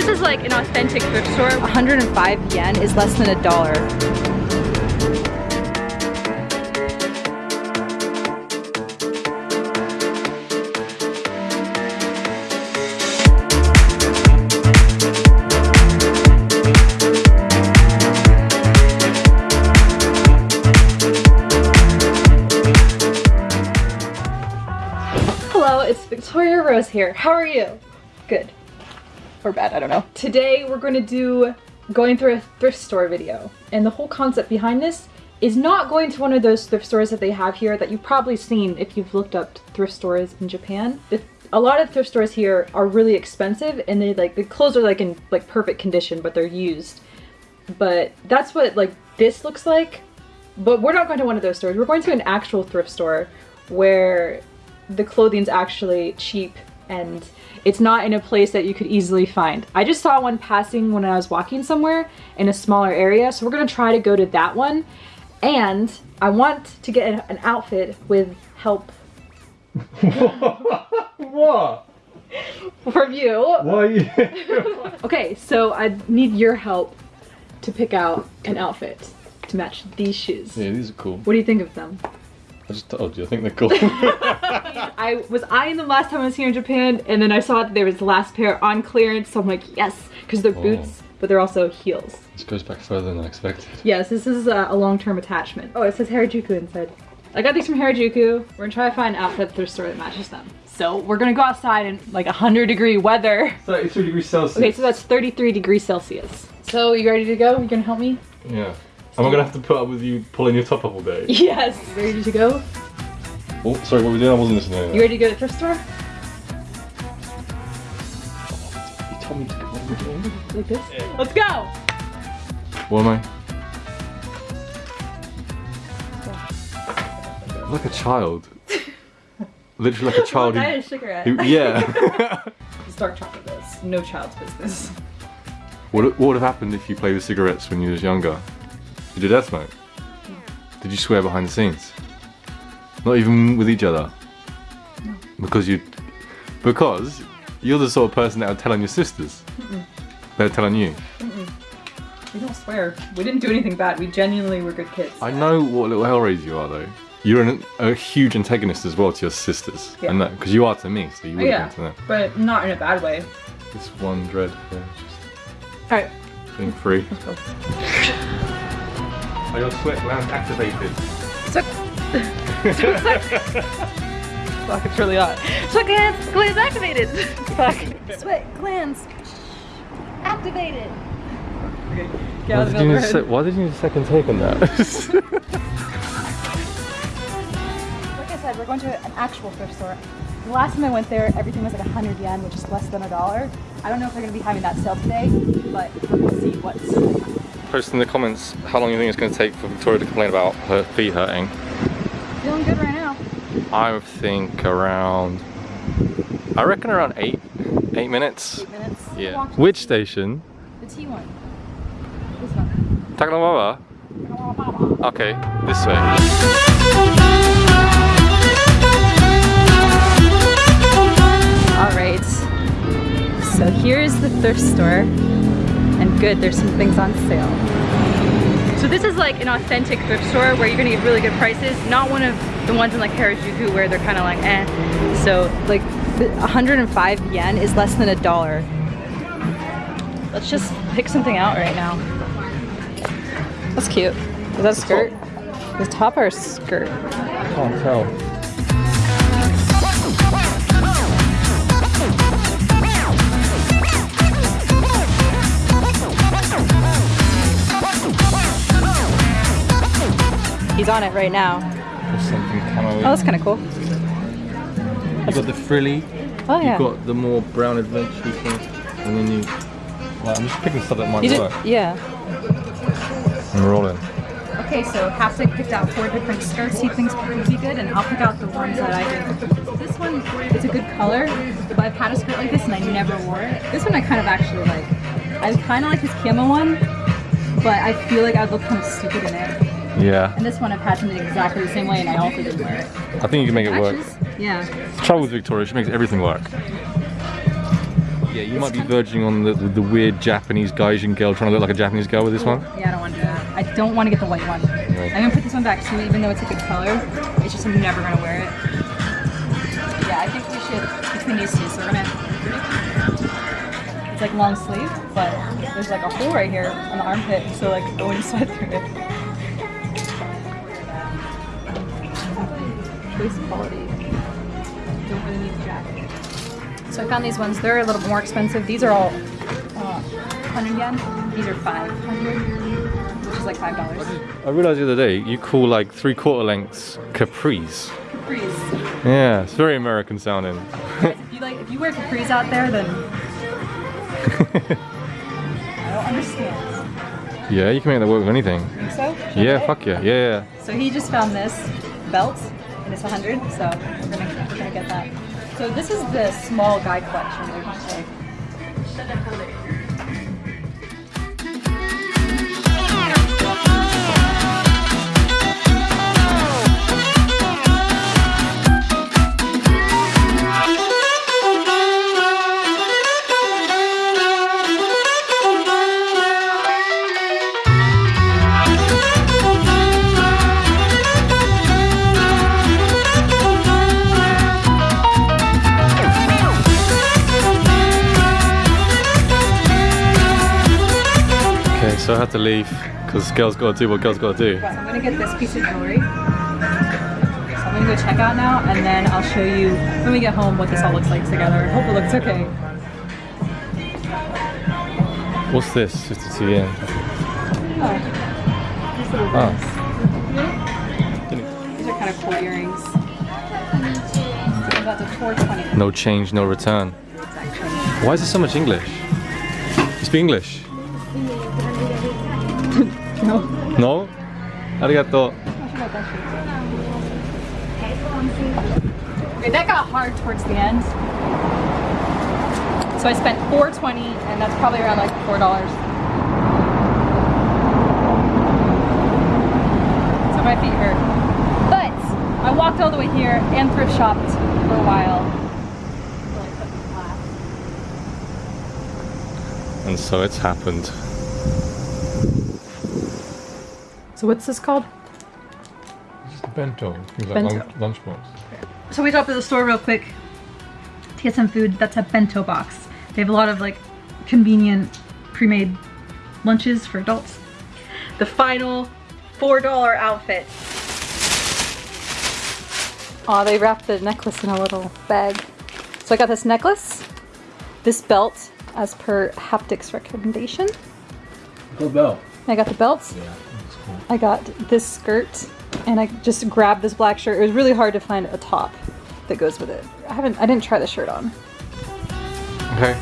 this is like an authentic thrift store. 105 yen is less than a dollar. Hello, it's Victoria Rose here. How are you? Good. Or bad, I don't know. Today we're going to do going through a thrift store video. And the whole concept behind this is not going to one of those thrift stores that they have here that you've probably seen if you've looked up thrift stores in Japan. The, a lot of thrift stores here are really expensive and they like the clothes are like in like perfect condition but they're used. But that's what like this looks like. But we're not going to one of those stores. We're going to an actual thrift store where the clothing's actually cheap and it's not in a place that you could easily find. I just saw one passing when I was walking somewhere in a smaller area, so we're gonna try to go to that one. And I want to get an outfit with help what? from you. Why you? Okay, so I need your help to pick out an outfit to match these shoes. yeah, these are cool. What do you think of them? I just told you, I think they're cool. I was eyeing them last time I was here in Japan, and then I saw that there was the last pair on clearance, so I'm like, yes, because they're Oh. boots, but they're also heels. this goes back further than I expected. Yes, this is a, a long-term attachment. Oh, it says Harajuku inside. I got these from Harajuku. We're gonna try to find an outfit at the thrift store that matches them. So we're gonna go outside in like 100 degree weather. 33 degrees Celsius. Okay, so that's 33 degrees Celsius. So you ready to go? You gonna help me? Yeah. Am I gonna have to put up with you pulling your top up all day? Yes. Ready to go? Oh, sorry, what were we doing? I wasn't listening. You ready to go to the thrift store? You told me to go. What are we doing? Like this? Let's go! What am I? Like a child. Literally like a child I had who, a cigarette. who yeah. It's dark chocolate this. No child's business. what, what would have happened if you played with cigarettes when you was younger? Did you smoke? Did you swear behind the scenes? Not even with each other? Because you because you're the sort of person that would tell on your sisters. They're telling you. We don't swear. We didn't do anything bad. We genuinely were good kids. I know what little Hellraiser you are though. You're an, a huge antagonist as well to your sisters. Yeah. I know, because you are to me, so you would oh, yeah, have been to them. but not in a bad way. This one dread, yeah, Alright. being free. go. Are your sweat glands activated? Sweat. Fuck, it's really hot. Sweat glands, glands activated. Fuck. Sweat glands activated. Okay, get Why of did, the you need a why did you need a second take on that? Like I said, we're going to an actual thrift store. The last time I went there, everything was like 100 yen, which is less than a dollar. I don't know if they're going to be having that sale today, but we're going to see what's Post in the comments how long you think it's going to take for Victoria to complain about her feet hurting. feeling good right now. I think around, I reckon around eight, eight minutes. Eight minutes. Yeah. Which station? The T one. This one. Takanawara? Okay, this way. All right. So here's the thrift store. Good, there's some things on sale. So this is like an authentic thrift store where you're gonna get really good prices, not one of the ones in like Harajuku where they're kind of like eh. So like 105 yen is less than a dollar. Let's just pick something out right now. That's cute. Is that a skirt? The top or a skirt? Can't tell. He's on it right now. There's something camo. Oh, that's kind of cool. You got the frilly, Oh yeah. you got the more brown adventure thing, and then you. Well, I'm just picking stuff that might You did, work. yeah. I'm rolling. Okay, so Haptic picked out four different skirts he thinks would be good, and I'll pick out the ones that I think. This one, it's a good color, but I've had a skirt like this and I never wore it. This one I kind of actually like. I kind of like his camo one, but I feel like I'd look kind of stupid in it. Yeah, And this one I've had something exactly the same way and I also didn't wear it. I think you can make it work. Matches? Yeah. The trouble with Victoria, she makes everything work. Yeah, you might be verging on the, the, the weird Japanese Gaijin girl trying to look like a Japanese girl with this one. Yeah, I don't want to do that. I don't want to get the white one. Right. I'm gonna put this one back too, even though it's a good color. It's just I'm never gonna wear it. Yeah, I think we should between these two. So we're gonna. It's like long sleeve, but there's like a hole right here on the armpit, so like I wouldn't sweat through it. Quality. Don't really need the jacket. So I found these ones. They're a little more expensive. These are all uh, 100 yen. These are 500, which is like five dollars. I realized the other day you call like three quarter lengths capris. Capris. Yeah, it's very American sounding. If you like, if you wear capris out there, then I don't understand. yeah, you can make that work with anything. Think so? Yeah, fuck yeah, yeah, yeah. So he just found this belt, and it's 100. So we're gonna we're gonna get that. So this is the small guy collection. They would say. So I had to leave because girls gotta do what girls gotta do. I'm gonna get this piece of jewelry. So I'm gonna go check out now, and then I'll show you when we get home what this all looks like together. Hope it looks okay. What's this? 52 yen. Oh, Oh. These are kind of cool earrings. About the 420. No change, no return. Why is there so much English? You speak English? No. No? That got hard towards the end. So I spent 420 and that's probably around like four dollars. So my feet hurt. But I walked all the way here and thrift shopped for a while. Really put me flat. And so it's happened. So what's this called? Just a bento. Things like Bento. lunch, lunchbox. So we stopped at the store real quick to get some food. That's a bento box. They have a lot of like convenient pre-made lunches for adults. The final $4 outfit. Oh, they wrapped the necklace in a little bag. So I got this necklace, this belt as per Haptics recommendation. Good bell. I got the belts. Yeah, that's cool. I got this skirt and I just grabbed this black shirt. It was really hard to find a top that goes with it. I haven't I didn't try the shirt on. Okay.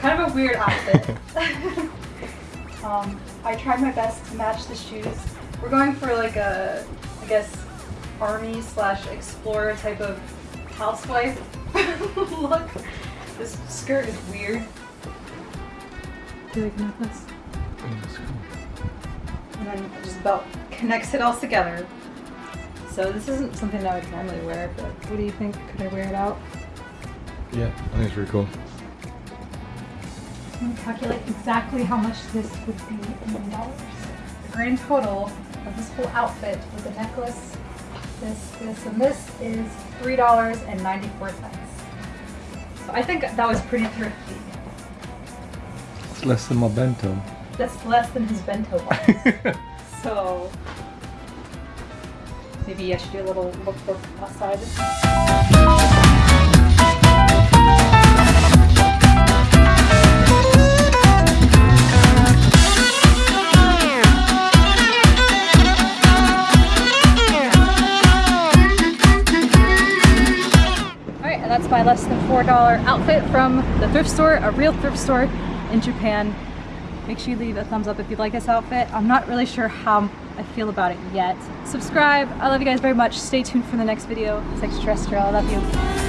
Kind of a weird outfit. um, I tried my best to match the shoes. We're going for like a, I guess, army slash explorer type of housewife look. This skirt is weird. Do you like necklace? Oh, and then just about connects it all together. So this isn't something that I would normally wear, but what do you think? Could I wear it out? Yeah, I think it's pretty cool. I'm gonna calculate exactly how much this would be in dollars. The grand total of this whole outfit with the necklace, this, this, and this is $3.94. I think that was pretty thrifty. It's less than my bento. That's less than his bento box. so maybe I should do a little look book outside. $4 outfit from the thrift store, a real thrift store in Japan. Make sure you leave a thumbs up if you like this outfit. I'm not really sure how I feel about it yet. Subscribe. I love you guys very much. Stay tuned for the next video. It's extraterrestrial. I love you.